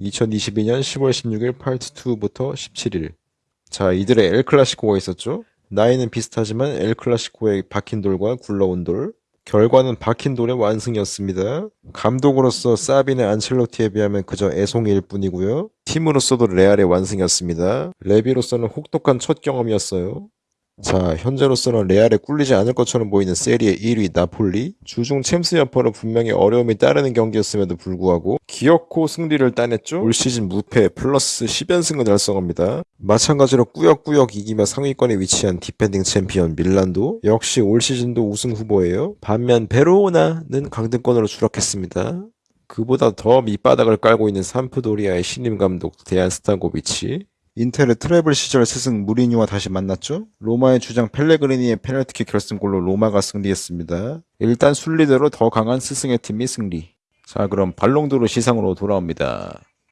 2022년 10월 16일 파트 2부터 17일. 자, 이들의 엘 클라시코가 있었죠. 나이는 비슷하지만 엘 클라시코의 박힌 돌과 굴러온 돌. 결과는 박힌 돌의 완승이었습니다. 감독으로서 사비는 안첼로티에 비하면 그저 애송이일 뿐이고요. 팀으로서도 레알의 완승이었습니다. 레비로서는 혹독한 첫 경험이었어요. 자, 현재로서는 레알에 꿀리지 않을 것처럼 보이는 세리에 1위 나폴리. 주중 챔스 여파로 분명히 어려움이 따르는 경기였음에도 불구하고 기어코 승리를 따냈죠. 올 시즌 무패 플러스 10연승을 달성합니다. 마찬가지로 꾸역꾸역 이기며 상위권에 위치한 defending 챔피언 밀란도 역시 올 시즌도 우승 후보예요. 반면 베로나는 강등권으로 추락했습니다. 그보다 더 밑바닥을 깔고 있는 삼프도리아의 신임 감독 데얀 스탄코비치 인테르의 treble 시절 스승 무리뉴와 다시 만났죠. 로마의 주장 펠레그리니의 페널티킥 결승골로 로마가 승리했습니다. 일단 순리대로 더 강한 스승의 팀이 승리. 자 그럼 발롱도르 시상으로 돌아옵니다.